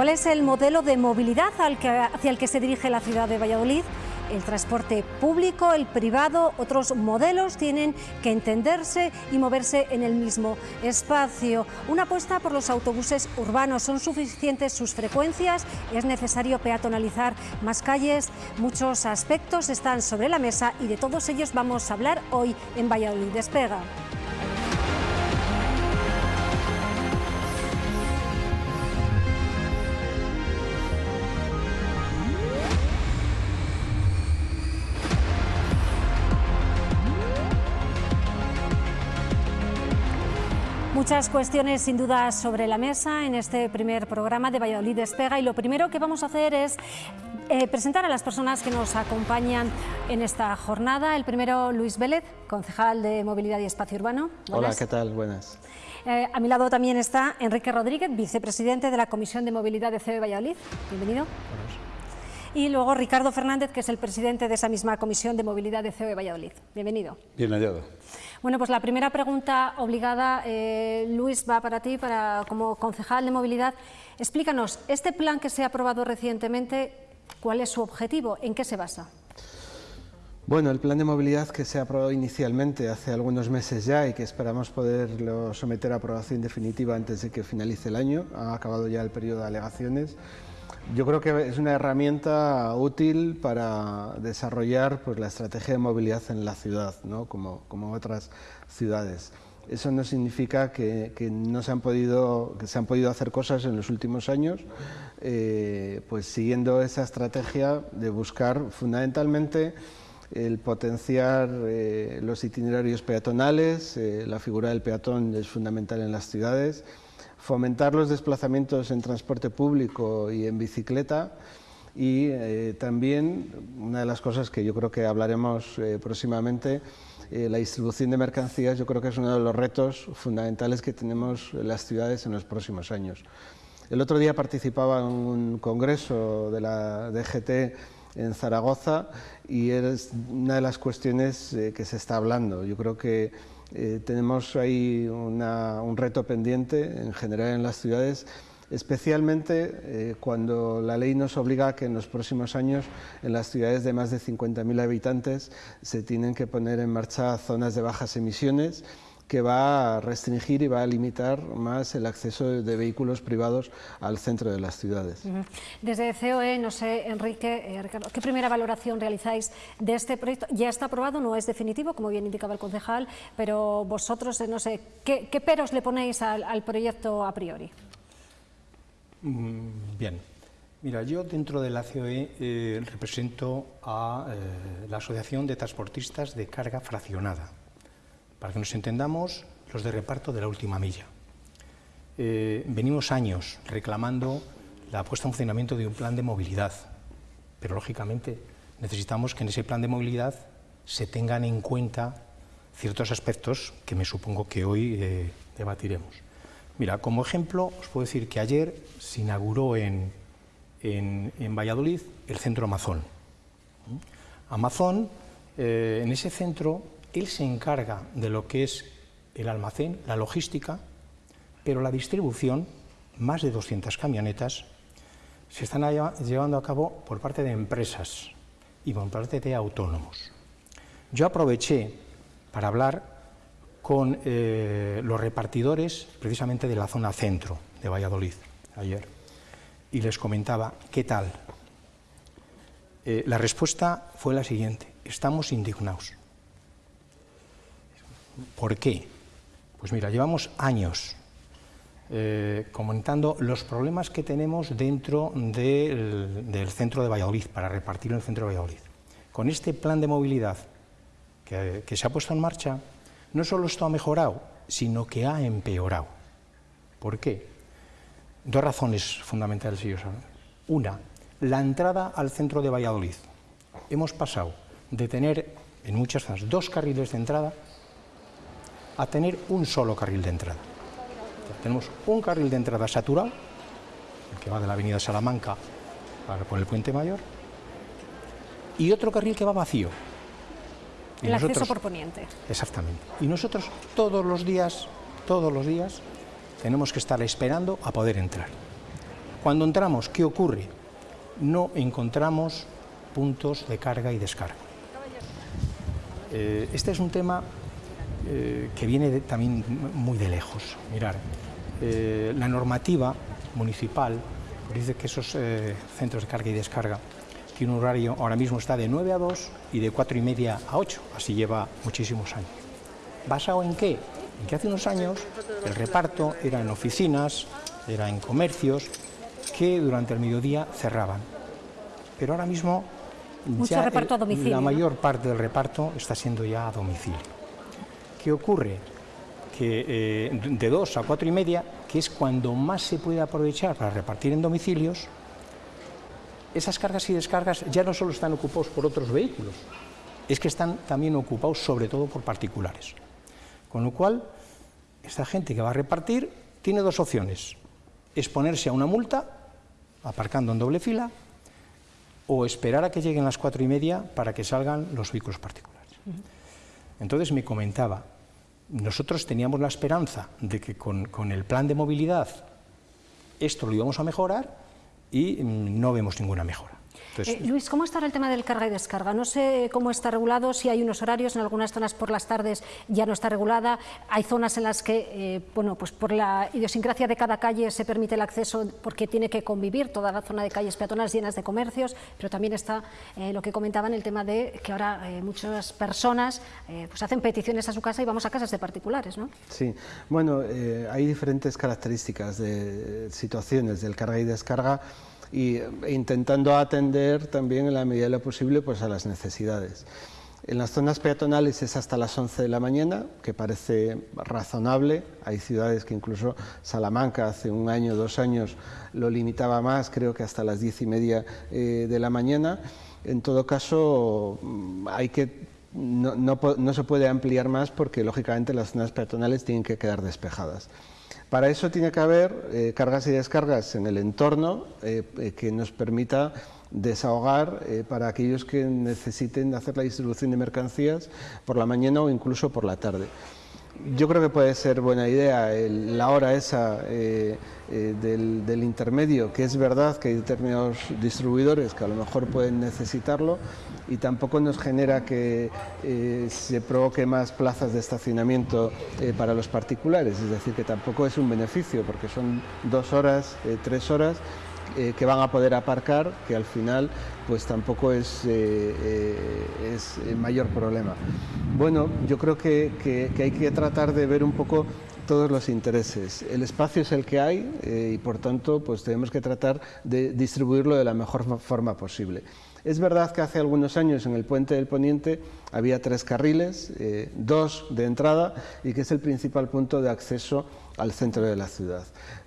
¿Cuál es el modelo de movilidad hacia el que se dirige la ciudad de Valladolid? el transporte público, el privado, otros modelos tienen que entenderse y moverse en el mismo espacio. Una apuesta por los autobuses urbanos, son suficientes sus frecuencias, es necesario peatonalizar más calles, muchos aspectos están sobre la mesa y de todos ellos vamos a hablar hoy en Valladolid Despega. Muchas cuestiones sin duda sobre la mesa en este primer programa de Valladolid Despega y lo primero que vamos a hacer es eh, presentar a las personas que nos acompañan en esta jornada. El primero, Luis Vélez, concejal de Movilidad y Espacio Urbano. Hola, ¿qué tal? Buenas. Eh, a mi lado también está Enrique Rodríguez, vicepresidente de la Comisión de Movilidad de CEBE Valladolid. Bienvenido. Y luego Ricardo Fernández, que es el presidente de esa misma Comisión de Movilidad de CEBE Valladolid. Bienvenido. Bien hallado. Bueno, pues la primera pregunta obligada, eh, Luis, va para ti, para, como concejal de movilidad. Explícanos, este plan que se ha aprobado recientemente, ¿cuál es su objetivo? ¿En qué se basa? Bueno, el plan de movilidad que se ha aprobado inicialmente hace algunos meses ya y que esperamos poderlo someter a aprobación definitiva antes de que finalice el año, ha acabado ya el periodo de alegaciones, yo creo que es una herramienta útil para desarrollar pues, la estrategia de movilidad en la ciudad, ¿no? como, como otras ciudades. Eso no significa que, que, no se han podido, que se han podido hacer cosas en los últimos años, eh, pues siguiendo esa estrategia de buscar fundamentalmente el potenciar eh, los itinerarios peatonales, eh, la figura del peatón es fundamental en las ciudades, fomentar los desplazamientos en transporte público y en bicicleta y eh, también una de las cosas que yo creo que hablaremos eh, próximamente, eh, la distribución de mercancías, yo creo que es uno de los retos fundamentales que tenemos las ciudades en los próximos años. El otro día participaba en un congreso de la DGT en Zaragoza y es una de las cuestiones que se está hablando. Yo creo que eh, tenemos ahí un reto pendiente en general en las ciudades, especialmente eh, cuando la ley nos obliga a que en los próximos años en las ciudades de más de 50.000 habitantes se tienen que poner en marcha zonas de bajas emisiones que va a restringir y va a limitar más el acceso de vehículos privados al centro de las ciudades. Desde COE, no sé, Enrique, eh, Ricardo, ¿qué primera valoración realizáis de este proyecto? Ya está aprobado, no es definitivo, como bien indicaba el concejal, pero vosotros, eh, no sé, ¿qué, peros le ponéis al, proyecto a priori? Mm, bien, Mira, yo dentro de la COE eh, represento a la Asociación de Transportistas de Carga Fraccionada. Para que nos entendamos, los de reparto de la última milla. Eh, venimos años reclamando la puesta en funcionamiento de un plan de movilidad, pero lógicamente necesitamos que en ese plan de movilidad se tengan en cuenta ciertos aspectos que me supongo que hoy eh, debatiremos. Mira, como ejemplo, os puedo decir que ayer se inauguró en, Valladolid el centro Amazon. Amazon, eh, en ese centro él se encarga de lo que es el almacén, la logística, pero la distribución, más de 200 camionetas, se están llevando a cabo por parte de empresas y por parte de autónomos. Yo aproveché para hablar con eh, los repartidores precisamente de la zona centro de Valladolid ayer y les comentaba, ¿qué tal? Eh, la respuesta fue la siguiente, estamos indignados. ¿Por qué? Pues mira, llevamos años eh, comentando los problemas que tenemos dentro del, centro de Valladolid, para repartir en el centro de Valladolid. Con este plan de movilidad que, se ha puesto en marcha, no solo esto ha mejorado, sino que ha empeorado. ¿Por qué? Dos razones fundamentales, ellos Una, la entrada al centro de Valladolid. Hemos pasado de tener en muchas zonas dos carriles de entrada a tener un solo carril de entrada. tenemos un carril de entrada saturado, el que va de la avenida Salamanca por el Puente Mayor, y otro carril que va vacío. el acceso por poniente. Exactamente. Y nosotros todos los días, todos los días, tenemos que estar esperando a poder entrar. Cuando entramos, ¿qué ocurre? No encontramos puntos de carga y descarga. Eh, este es un tema eh, que viene también muy de lejos. Mirar, eh, la normativa municipal dice que esos centros de carga y descarga tienen un horario, ahora mismo está de 9 a 2 y de 4 y media a 8, así lleva muchísimos años. ¿Basado en qué? En que hace unos años el reparto era en oficinas, era en comercios, que durante el mediodía cerraban. Pero ahora mismo Mucho reparto a domicilio, la mayor parte del reparto está siendo ya a domicilio. ¿Qué ocurre? Que eh, de dos a cuatro y media, que es cuando más se puede aprovechar para repartir en domicilios, esas cargas y descargas ya no solo están ocupados por otros vehículos, es que están también ocupados sobre todo por particulares. Con lo cual, esta gente que va a repartir tiene dos opciones, exponerse a una multa, aparcando en doble fila, o esperar a que lleguen las cuatro y media para que salgan los vehículos particulares. Entonces me comentaba, nosotros teníamos la esperanza de que con, el plan de movilidad esto lo íbamos a mejorar y mm, no vemos ninguna mejora. Eh, Luis, ¿cómo estará el tema del carga y descarga? No sé cómo está regulado, si hay unos horarios, en algunas zonas por las tardes ya no está regulada, hay zonas en las que, eh, bueno, pues por la idiosincrasia de cada calle se permite el acceso porque tiene que convivir toda la zona de calles peatonales llenas de comercios, pero también está eh, lo que comentaban, el tema de que ahora muchas personas pues hacen peticiones a su casa y vamos a casas de particulares, ¿no? Sí, bueno, hay diferentes características de situaciones del carga y descarga y e intentando atender también en la medida de lo posible pues, a las necesidades. En las zonas peatonales es hasta las 11 de la mañana, que parece razonable. Hay ciudades que incluso Salamanca hace un año, dos años, lo limitaba más, creo que hasta las 10 y media eh, de la mañana. En todo caso, mm, hay que, no, no se puede ampliar más porque, lógicamente, las zonas peatonales tienen que quedar despejadas. Para eso tiene que haber eh, cargas y descargas en el entorno eh, eh, que nos permita desahogar para aquellos que necesiten hacer la distribución de mercancías por la mañana o incluso por la tarde. Yo creo que puede ser buena idea la hora esa eh, eh, del, intermedio, que es verdad que hay determinados distribuidores que a lo mejor pueden necesitarlo y tampoco nos genera que eh, se provoque más plazas de estacionamiento para los particulares, es decir, que tampoco es un beneficio porque son dos horas, tres horas eh, que van a poder aparcar, que al final pues tampoco es, eh, eh, es el mayor problema. Bueno, yo creo que, que, hay que tratar de ver un poco todos los intereses. El espacio es el que hay y por tanto pues tenemos que tratar de distribuirlo de la mejor forma posible. Es verdad que hace algunos años en el puente del Poniente había tres carriles, dos de entrada y que es el principal punto de acceso al centro de la ciudad.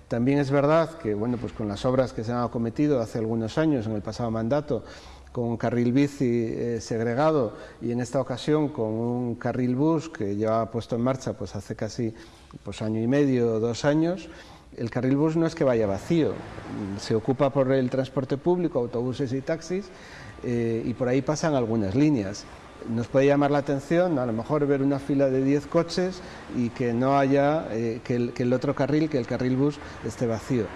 También es verdad que bueno, pues con las obras que se han acometido hace algunos años, en el pasado mandato, con carril bici eh, segregado y en esta ocasión con un carril bus que llevaba puesto en marcha pues hace casi pues, año y medio o dos años, el carril bus no es que vaya vacío, se ocupa por el transporte público, autobuses y taxis, eh, y por ahí pasan algunas líneas nos puede llamar la atención a lo mejor ver una fila de 10 coches y que no haya, eh, que, el, otro carril, que el carril bus esté vacío.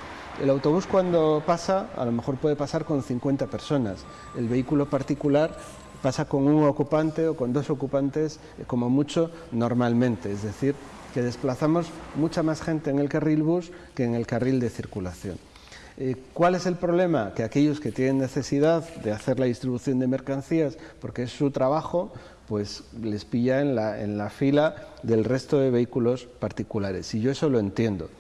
El autobús cuando pasa, a lo mejor puede pasar con 50 personas. El vehículo particular pasa con un ocupante o con dos ocupantes, eh, como mucho, normalmente. Es decir, que desplazamos mucha más gente en el carril bus que en el carril de circulación. Eh, ¿Cuál es el problema? Que aquellos que tienen necesidad de hacer la distribución de mercancías, porque es su trabajo, pues les pilla en la, fila del resto de vehículos particulares. Y yo eso lo entiendo.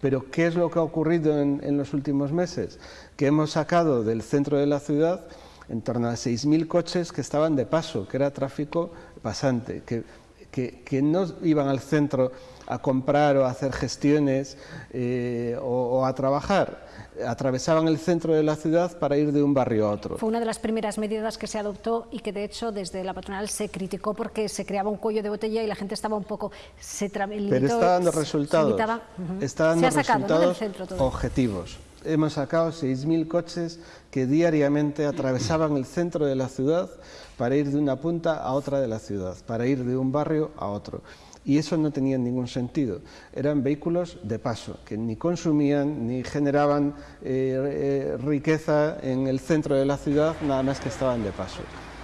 Pero ¿qué es lo que ha ocurrido en, los últimos meses? Que hemos sacado del centro de la ciudad en torno a 6.000 coches que estaban de paso, que era tráfico pasante, que, que, no iban al centro a comprar o a hacer gestiones eh, o a trabajar, atravesaban el centro de la ciudad para ir de un barrio a otro. Fue una de las primeras medidas que se adoptó y que de hecho desde la patronal se criticó porque se creaba un cuello de botella y la gente estaba un poco... Se Pero está dando resultados, está dando resultados objetivos. Hemos sacado 6.000 coches que diariamente atravesaban el centro de la ciudad para ir de una punta a otra de la ciudad, para ir de un barrio a otro. Y eso no tenía ningún sentido. Eran vehículos de paso, que ni consumían ni generaban eh, eh, riqueza en el centro de la ciudad, nada más que estaban de paso.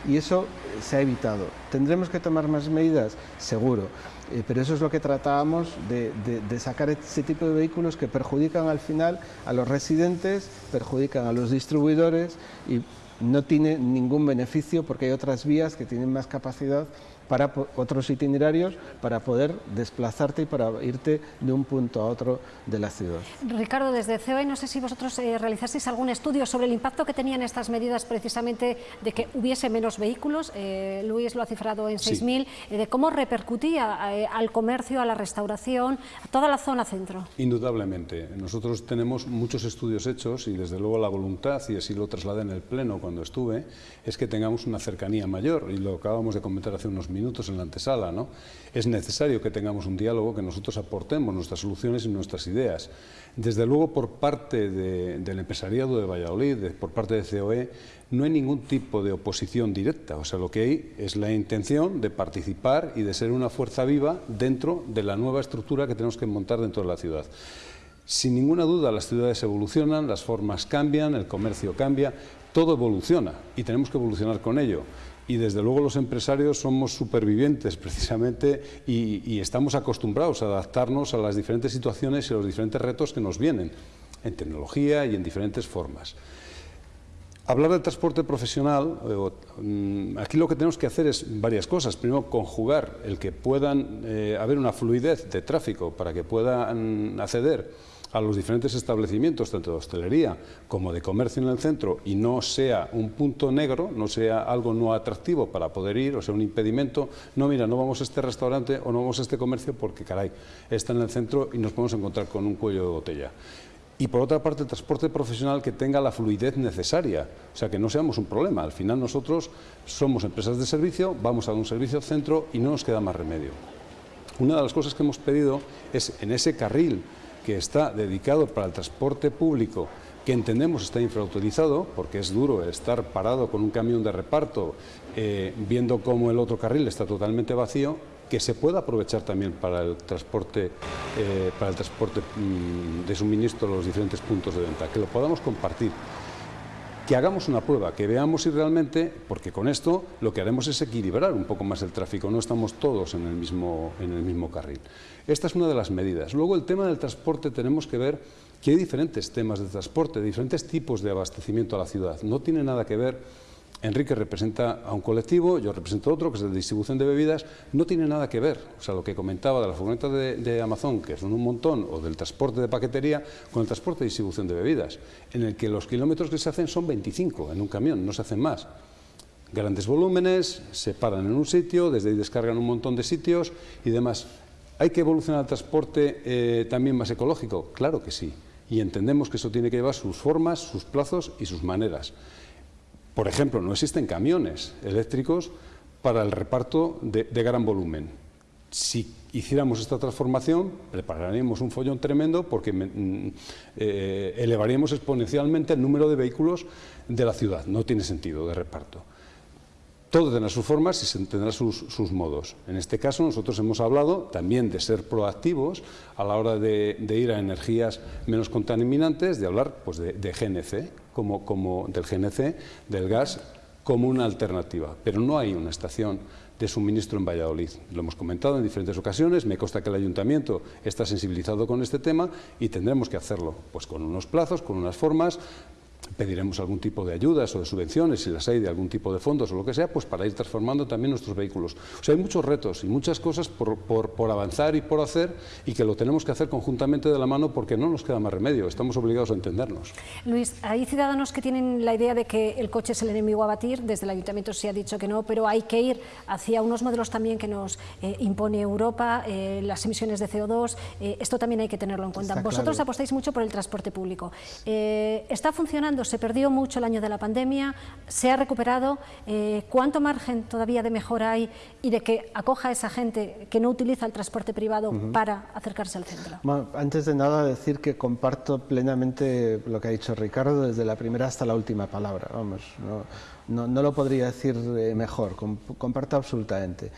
Y eso se ha evitado. ¿Tendremos que tomar más medidas? Seguro. Eh, pero eso es lo que tratábamos de, de, sacar ese tipo de vehículos que perjudican al final a los residentes, perjudican a los distribuidores y no tiene ningún beneficio porque hay otras vías que tienen más capacidad para otros itinerarios para poder desplazarte y para irte de un punto a otro de la ciudad. Ricardo, desde COE, no sé si vosotros eh, realizasteis algún estudio sobre el impacto que tenían estas medidas precisamente de que hubiese menos vehículos, eh, Luis lo ha cifrado en 6.000, eh, de cómo repercutía al comercio, a la restauración, a toda la zona centro. Indudablemente. Nosotros tenemos muchos estudios hechos y desde luego la voluntad, y así lo trasladé en el Pleno cuando estuve, es que tengamos una cercanía mayor y lo acabamos de comentar hace unos minutos minutos en la antesala. ¿no? Es necesario que tengamos un diálogo, que nosotros aportemos nuestras soluciones y nuestras ideas. Desde luego, por parte del empresariado de Valladolid, por parte de COE, no hay ningún tipo de oposición directa. O sea, lo que hay es la intención de participar y de ser una fuerza viva dentro de la nueva estructura que tenemos que montar dentro de la ciudad. Sin ninguna duda, las ciudades evolucionan, las formas cambian, el comercio cambia, todo evoluciona y tenemos que evolucionar con ello y desde luego los empresarios somos supervivientes precisamente y, estamos acostumbrados a adaptarnos a las diferentes situaciones y a los diferentes retos que nos vienen en tecnología y en diferentes formas. Hablar del transporte profesional, eh, mm, aquí lo que tenemos que hacer es varias cosas. Primero, conjugar el que puedan eh, haber una fluidez de tráfico para que puedan acceder a los diferentes establecimientos, tanto de hostelería como de comercio en el centro, y no sea un punto negro, no sea algo no atractivo para poder ir, o sea, un impedimento, no, mira, no vamos a este restaurante o no vamos a este comercio porque, caray, está en el centro y nos podemos encontrar con un cuello de botella. Y por otra parte, el transporte profesional que tenga la fluidez necesaria, o sea, que no seamos un problema. Al final nosotros somos empresas de servicio, vamos a un servicio centro y no nos queda más remedio. Una de las cosas que hemos pedido es en ese carril que está dedicado para el transporte público, que entendemos está infrautilizado, porque es duro estar parado con un camión de reparto eh, viendo cómo el otro carril está totalmente vacío, que se pueda aprovechar también para el transporte, eh, para el transporte mm, de suministro a los diferentes puntos de venta, que lo podamos compartir que hagamos una prueba, que veamos si realmente, porque con esto lo que haremos es equilibrar un poco más el tráfico, no estamos todos en el mismo, en el mismo carril. Esta es una de las medidas. Luego el tema del transporte tenemos que ver que hay diferentes temas de transporte, diferentes tipos de abastecimiento a la ciudad. No tiene nada que ver Enrique representa a un colectivo, yo represento otro, que es de distribución de bebidas, no tiene nada que ver, o sea, lo que comentaba de la furgoneta de, Amazon, que son un montón, o del transporte de paquetería, con el transporte de distribución de bebidas, en el que los kilómetros que se hacen son 25 en un camión, no se hacen más. Grandes volúmenes, se paran en un sitio, desde ahí descargan un montón de sitios y demás. ¿Hay que evolucionar el transporte eh, también más ecológico? Claro que sí, y entendemos que eso tiene que llevar sus formas, sus plazos y sus maneras. Por ejemplo, no existen camiones eléctricos para el reparto de, gran volumen. Si hiciéramos esta transformación, prepararíamos un follón tremendo porque mm, eh, elevaríamos exponencialmente el número de vehículos de la ciudad. No tiene sentido de reparto. Todo tendrá sus formas y tendrá sus, modos. En este caso nosotros hemos hablado también de ser proactivos a la hora de, ir a energías menos contaminantes, de hablar pues, de, GNC, como, del GNC, del gas, como una alternativa. Pero no hay una estación de suministro en Valladolid. Lo hemos comentado en diferentes ocasiones, me consta que el ayuntamiento está sensibilizado con este tema y tendremos que hacerlo pues con unos plazos, con unas formas, pediremos algún tipo de ayudas o de subvenciones, si las hay de algún tipo de fondos o lo que sea, pues para ir transformando también nuestros vehículos. O sea, hay muchos retos y muchas cosas por, por, avanzar y por hacer y que lo tenemos que hacer conjuntamente de la mano porque no nos queda más remedio, estamos obligados a entendernos. Luis, hay ciudadanos que tienen la idea de que el coche es el enemigo a batir, desde el Ayuntamiento se ha dicho que no, pero hay que ir hacia unos modelos también que nos eh, impone Europa, eh, las emisiones de CO2, eh, esto también hay que tenerlo en cuenta. Vosotros apostáis mucho por el transporte público. ¿Está funcionando se perdió mucho el año de la pandemia, se ha recuperado, eh, ¿cuánto margen todavía de mejora hay y de que acoja a esa gente que no utiliza el transporte privado para acercarse al centro? antes de nada decir que comparto plenamente lo que ha dicho Ricardo desde la primera hasta la última palabra, vamos, no, no, lo podría decir eh, mejor, comparto absolutamente.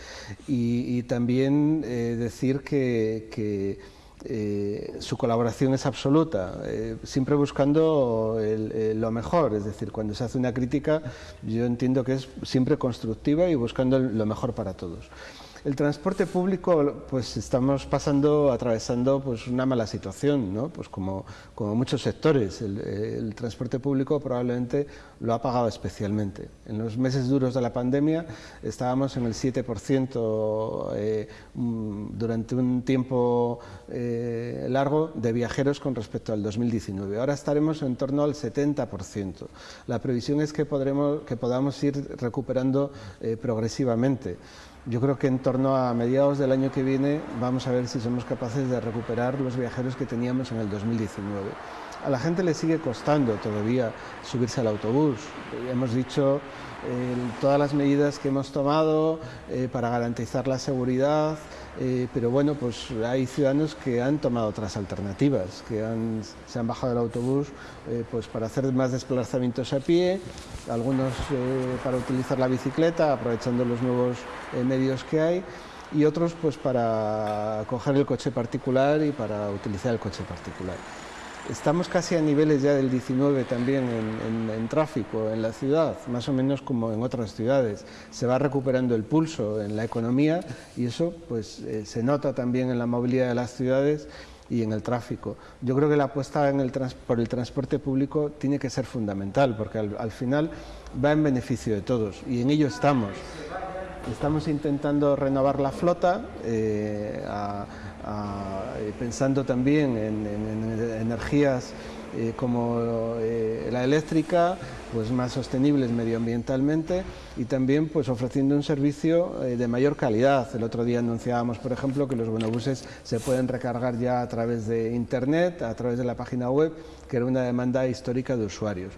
Y, también eh, decir que, eh, su colaboración es absoluta, siempre buscando lo mejor, es decir, cuando se hace una crítica yo entiendo que es siempre constructiva y buscando lo mejor para todos. El transporte público, pues estamos pasando, atravesando pues una mala situación, ¿no? Pues como, muchos sectores. El, transporte público probablemente lo ha pagado especialmente. En los meses duros de la pandemia estábamos en el 7% eh, mm, durante un tiempo eh, largo de viajeros con respecto al 2019. Ahora estaremos en torno al 70%. La previsión es que, podremos, que podamos ir recuperando eh, progresivamente. Yo creo que en torno a mediados del año que viene vamos a ver si somos capaces de recuperar los viajeros que teníamos en el 2019. A la gente le sigue costando todavía subirse al autobús. Hemos dicho eh, todas las medidas que hemos tomado eh, para garantizar la seguridad, eh, pero bueno, pues hay ciudadanos que han tomado otras alternativas, que se han bajado del autobús pues para hacer más desplazamientos a pie, algunos para utilizar la bicicleta, aprovechando los nuevos medios que hay, y otros pues para coger el coche particular y para utilizar el coche particular. Estamos casi a niveles ya del 19 también en, tráfico en la ciudad, más o menos como en otras ciudades. Se va recuperando el pulso en la economía y eso pues, eh, se nota también en la movilidad de las ciudades y en el tráfico. Yo creo que la apuesta en el por el transporte público tiene que ser fundamental porque al, final va en beneficio de todos y en ello estamos. Estamos intentando renovar la flota eh, eh, pensando también en, energías eh, como la eléctrica, pues más sostenibles medioambientalmente y también pues ofreciendo un servicio de mayor calidad. El otro día anunciábamos, por ejemplo, que los buenobuses se pueden recargar ya a través de internet, a través de la página web, que era una demanda histórica de usuarios.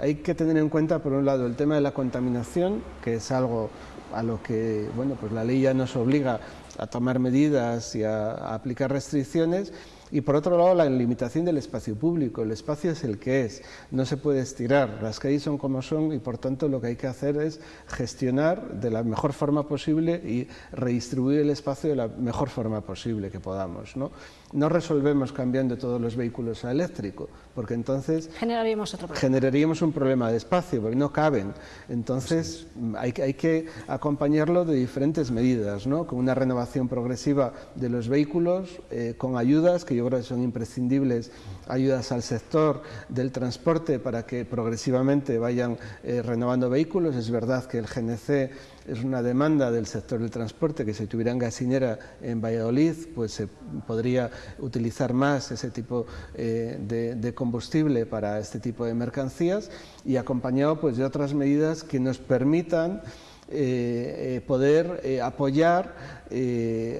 Hay que tener en cuenta, por un lado, el tema de la contaminación, que es algo a lo que bueno, pues la ley ya nos obliga a tomar medidas y a, aplicar restricciones y por otro lado la limitación del espacio público, el espacio es el que es, no se puede estirar, las calles son como son y por tanto lo que hay que hacer es gestionar de la mejor forma posible y redistribuir el espacio de la mejor forma posible que podamos. ¿no? no resolvemos cambiando todos los vehículos a eléctrico, porque entonces generaríamos, otro problema. generaríamos un problema de espacio, porque no caben. Entonces hay, hay, que acompañarlo de diferentes medidas, ¿no? con una renovación progresiva de los vehículos, eh, con ayudas que yo creo que son imprescindibles, ayudas al sector del transporte para que progresivamente vayan eh, renovando vehículos. Es verdad que el GNC es una demanda del sector del transporte, que si tuvieran gasinera en Valladolid, pues se podría utilizar más ese tipo eh, de, combustible para este tipo de mercancías y acompañado pues, de otras medidas que nos permitan eh, eh, poder apoyar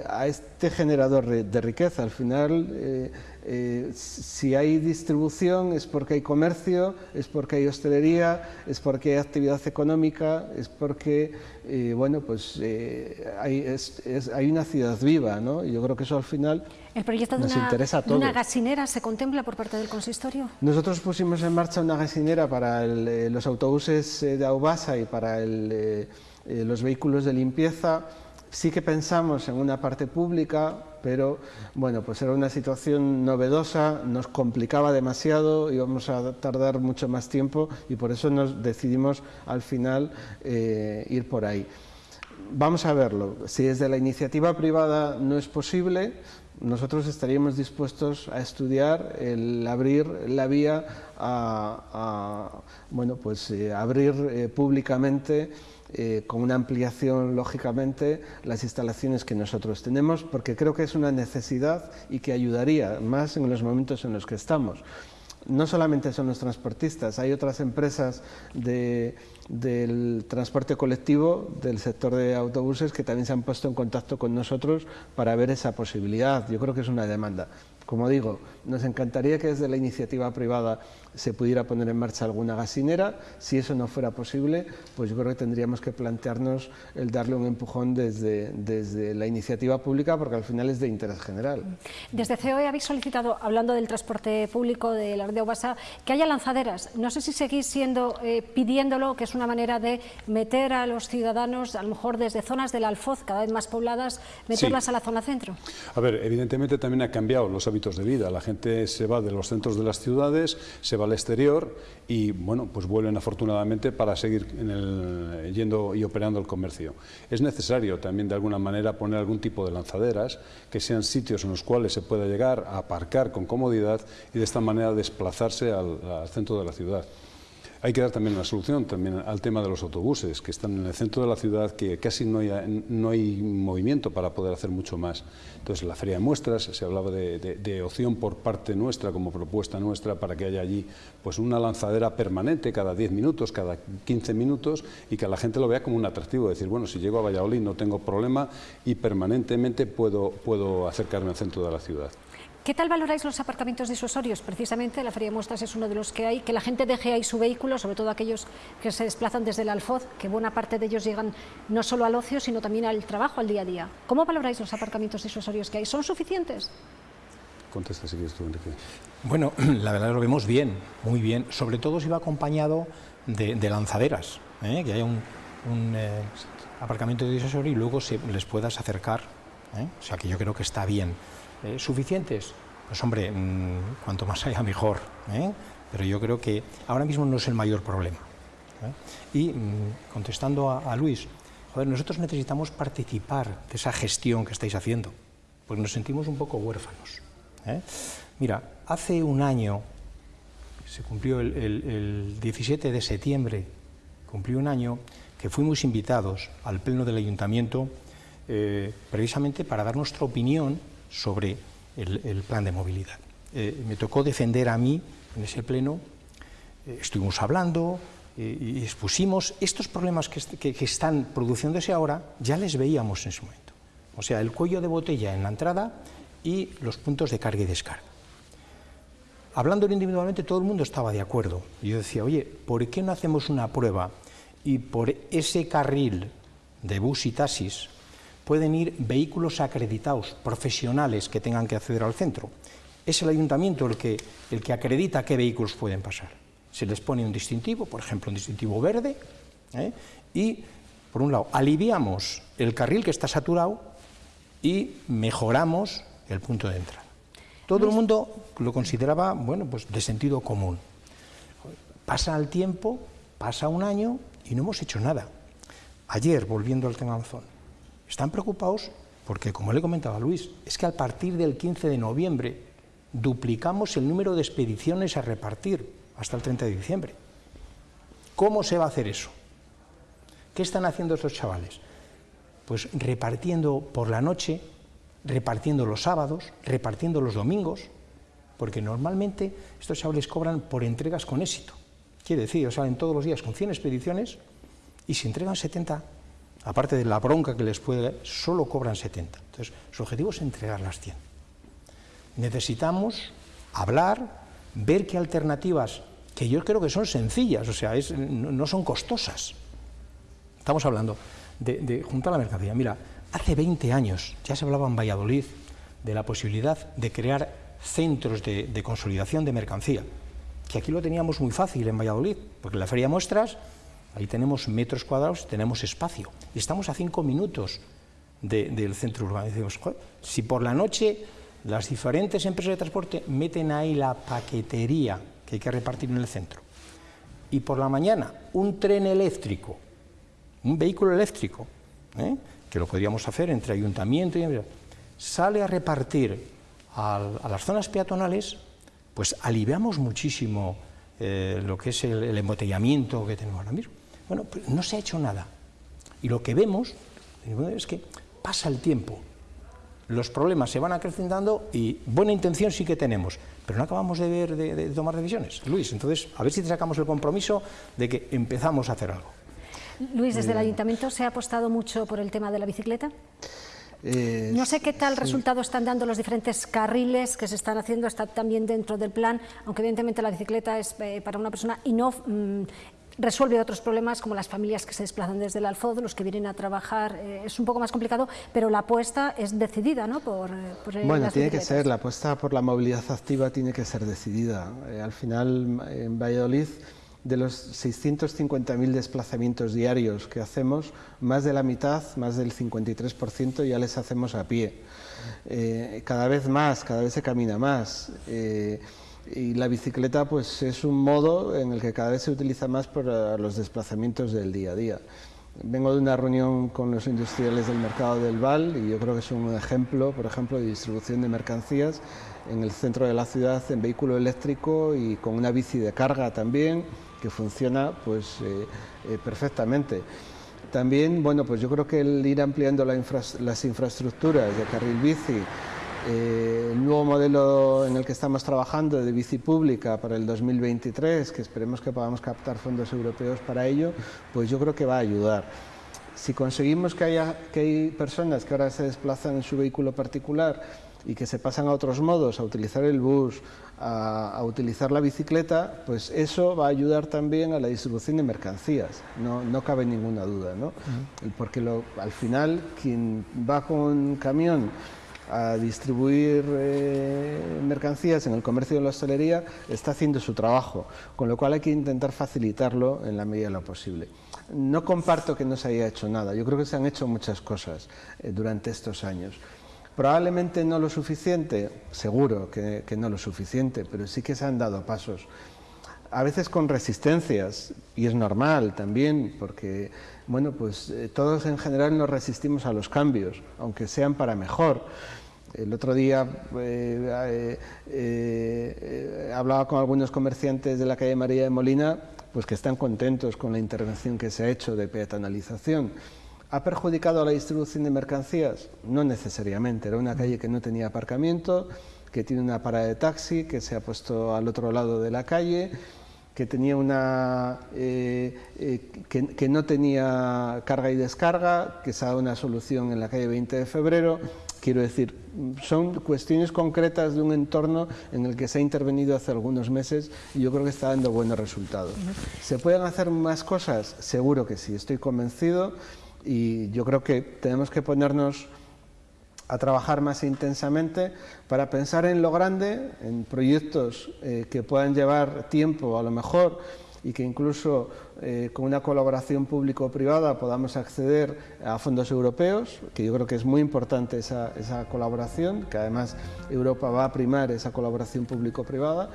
a este generador de riqueza. Al final, eh, si hay distribución es porque hay comercio, es porque hay hostelería, es porque hay actividad económica, es porque eh, bueno, pues, eh, hay, hay, una ciudad viva, ¿no? y yo creo que eso al final ¿El proyecto de una, interesa de una gasinera se contempla por parte del consistorio? Nosotros pusimos en marcha una gasinera para los autobuses de Aubasa y para los vehículos de limpieza, Sí que pensamos en una parte pública, pero bueno, pues era una situación novedosa, nos complicaba demasiado, íbamos a tardar mucho más tiempo y por eso nos decidimos al final eh, ir por ahí. Vamos a verlo. Si desde la iniciativa privada no es posible, nosotros estaríamos dispuestos a estudiar el abrir la vía a, bueno, pues, eh, abrir eh, públicamente eh, con una ampliación, lógicamente, las instalaciones que nosotros tenemos, porque creo que es una necesidad y que ayudaría más en los momentos en los que estamos. No solamente son los transportistas, hay otras empresas del transporte colectivo, del sector de autobuses, que también se han puesto en contacto con nosotros para ver esa posibilidad. Yo creo que es una demanda. Como digo, Nos encantaría que desde la iniciativa privada se pudiera poner en marcha alguna gasinera. Si eso no fuera posible, pues yo creo que tendríamos que plantearnos el darle un empujón desde, desde la iniciativa pública, porque al final es de interés general. Desde COE habéis solicitado, hablando del transporte público de la red de Obasa, que haya lanzaderas. No sé si seguís siendo, eh, pidiéndolo, que es una manera de meter a los ciudadanos, a lo mejor desde zonas del Alfoz, cada vez más pobladas, meterlas a la zona centro. A ver, evidentemente también ha cambiado los hábitos de vida. La gente se va de los centros de las ciudades, se al exterior y bueno, pues vuelven afortunadamente para seguir yendo y operando el comercio. Es necesario también de alguna manera poner algún tipo de lanzaderas que sean sitios en los cuales se pueda llegar a aparcar con comodidad y de esta manera desplazarse al centro de la ciudad. Hay que dar también una solución también al tema de los autobuses, que están en el centro de la ciudad, que casi no hay, no hay movimiento para poder hacer mucho más. Entonces, en la feria de muestras se hablaba de, opción por parte nuestra, como propuesta nuestra, para que haya allí pues una lanzadera permanente cada 10 minutos, cada 15 minutos, y que la gente lo vea como un atractivo, decir, bueno, si llego a Valladolid no tengo problema y permanentemente puedo, puedo acercarme al centro de la ciudad. ¿Qué tal valoráis los aparcamientos disuasorios? Precisamente la Feria de Muestras es uno de los que hay, que la gente deje ahí su vehículo, sobre todo aquellos que se desplazan desde el Alfoz, que buena parte de ellos llegan no solo al ocio, sino también al trabajo, al día a día. ¿Cómo valoráis los aparcamientos disuasorios que hay? ¿Son suficientes? Contesta si quieres tú, Enrique. Bueno, la verdad lo vemos bien, muy bien. Sobre todo si va acompañado de, lanzaderas, ¿eh? que haya un, eh, aparcamiento disuasorio y luego se les puedas acercar. ¿eh? O sea que yo creo que está bien. ¿Eh? ¿Suficientes? Pues hombre, mm, cuanto más haya mejor, ¿eh? pero yo creo que ahora mismo no es el mayor problema. ¿eh? Y mm, contestando a, Luis, joder, nosotros necesitamos participar de esa gestión que estáis haciendo, pues nos sentimos un poco huérfanos. Mira, hace un año, se cumplió el, el 17 de septiembre, cumplió un año que fuimos invitados al pleno del ayuntamiento precisamente para dar nuestra opinión sobre el, plan de movilidad. Eh, me tocó defender a mí en ese pleno, eh, estuvimos hablando eh, y expusimos estos problemas que, están produciéndose ahora, ya les veíamos en ese momento. O sea, el cuello de botella en la entrada y los puntos de carga y descarga. Hablando individualmente, todo el mundo estaba de acuerdo. yo decía, oye, ¿por qué no hacemos una prueba y por ese carril de bus y taxis pueden ir vehículos acreditados, profesionales que tengan que acceder al centro. Es el ayuntamiento el que, el que acredita qué vehículos pueden pasar. Se les pone un distintivo, por ejemplo, un distintivo verde, ¿eh? y, por un lado, aliviamos el carril que está saturado y mejoramos el punto de entrada. Todo el mundo lo consideraba, bueno, pues de sentido común. Pasa el tiempo, pasa un año y no hemos hecho nada. Ayer, volviendo al tema Amazon, están preocupados porque, como le comentaba Luis, es que a partir del 15 de noviembre duplicamos el número de expediciones a repartir hasta el 30 de diciembre. ¿Cómo se va a hacer eso? ¿Qué están haciendo estos chavales? Pues repartiendo por la noche, repartiendo los sábados, repartiendo los domingos, porque normalmente estos chavales cobran por entregas con éxito. Quiere decir, salen todos los días con 100 expediciones y se entregan 70 aparte de la bronca que les puede, solo cobran 70. Entonces, su objetivo es entregar las 100. Necesitamos hablar, ver qué alternativas, que yo creo que son sencillas, o sea, no son costosas. Estamos hablando de, juntar la mercancía. Mira, hace 20 años ya se hablaba en Valladolid de la posibilidad de crear centros de, de consolidación de mercancía, que aquí lo teníamos muy fácil en Valladolid, porque en la feria de muestras Ahí tenemos metros cuadrados, tenemos espacio. Estamos a cinco minutos del centro urbano. si por la noche las diferentes empresas de transporte meten ahí la paquetería que hay que repartir en el centro, y por la mañana un tren eléctrico, un vehículo eléctrico, ¿eh? que lo podríamos hacer entre ayuntamiento y sale a repartir a, las zonas peatonales, pues aliviamos muchísimo eh, lo que es el embotellamiento que tenemos ahora mismo. Bueno, pues no se ha hecho nada. Y lo que vemos es que pasa el tiempo, los problemas se van acrecentando y buena intención sí que tenemos, pero no acabamos de ver, de, tomar decisiones. Luis, entonces, a ver si te sacamos el compromiso de que empezamos a hacer algo. Luis, ¿desde el ayuntamiento se ha apostado mucho por el tema de la bicicleta? Eh, no sé qué tal resultado están dando los diferentes carriles que se están haciendo, está también dentro del plan, aunque evidentemente la bicicleta es eh, para una persona y no mm, resuelve otros problemas como las familias que se desplazan desde el Alfoz, los que vienen a trabajar, eh, es un poco más complicado, pero la apuesta es decidida ¿no? por, por Bueno, tiene que ser, la apuesta por la movilidad activa tiene que ser decidida. al final, en Valladolid de los 650.000 desplazamientos diarios que hacemos, más de la mitad, más del 53% ya les hacemos a pie. Eh, cada vez más, cada vez se camina más. Y la bicicleta pues, es un modo en el que cada vez se utiliza más para los desplazamientos del día a día. Vengo de una reunión con los industriales del mercado del Val y yo creo que es un ejemplo, por ejemplo, de distribución de mercancías en el centro de la ciudad en vehículo eléctrico y con una bici de carga también que funciona pues, eh, eh, perfectamente. También, bueno, pues yo creo que el ir ampliando las infraestructuras de carril bici, eh, el nuevo modelo en el que estamos trabajando de bici pública para el 2023, que esperemos que podamos captar fondos europeos para ello, pues yo creo que va a ayudar. Si conseguimos que, haya, que hay personas que ahora se desplazan en su vehículo particular y que se pasan a otros modos, a utilizar el bus, a, utilizar la bicicleta, pues eso va a ayudar también a la distribución de mercancías, no, no cabe ninguna duda, ¿no? Porque al final quien va con un camión a distribuir eh, mercancías en el comercio de la hostelería está haciendo su trabajo, con lo cual hay que intentar facilitarlo en la medida de lo posible. No comparto que no se haya hecho nada, yo creo que se han hecho muchas cosas eh, durante estos años. Probablemente no lo suficiente, seguro que, no lo suficiente, pero sí que se han dado pasos. A veces con resistencias, y es normal también, porque bueno, pues eh, todos en general nos resistimos a los cambios, aunque sean para mejor. El otro día eh, eh, hablaba con algunos comerciantes de la calle María de Molina, pues que están contentos con la intervención que se ha hecho de peatonalización ¿Ha perjudicado a la distribución de mercancías? No necesariamente, era una calle que no tenía aparcamiento, que tiene una parada de taxi, que se ha puesto al otro lado de la calle, que, tenía una, eh, eh, que, no tenía carga y descarga, que se ha dado una solución en la calle 20 de febrero. Quiero decir, son cuestiones concretas de un entorno en el que se ha intervenido hace algunos meses y yo creo que está dando buenos resultados. ¿Se pueden hacer más cosas? Seguro que sí, estoy convencido y yo creo que tenemos que ponernos a trabajar más intensamente para pensar en lo grande, en proyectos eh, que puedan llevar tiempo a lo mejor y que incluso eh, con una colaboración público-privada podamos acceder a fondos europeos, que yo creo que es muy importante esa, colaboración, que además Europa va a primar esa colaboración público-privada.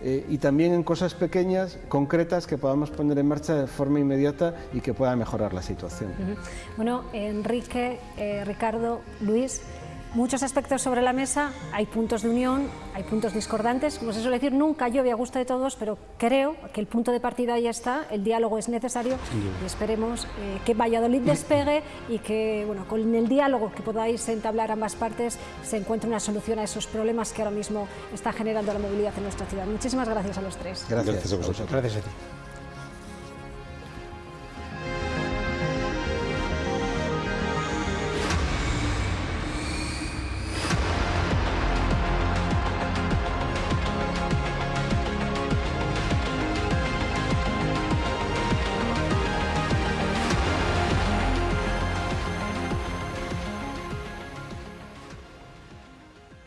Eh, y también en cosas pequeñas, concretas, que podamos poner en marcha de forma inmediata y que pueda mejorar la situación. Bueno, Enrique, eh, Ricardo, Luis, muchos aspectos sobre la mesa, hay puntos de unión, hay puntos discordantes, como se suele decir, nunca llueve a gusto de todos, pero creo que el punto de partida ya está, el diálogo es necesario y esperemos eh, que Valladolid despegue y que bueno, con el diálogo que podáis entablar ambas partes se encuentre una solución a esos problemas que ahora mismo está generando la movilidad en nuestra ciudad. Muchísimas gracias a los tres. Gracias, gracias a vosotros. Gracias a ti.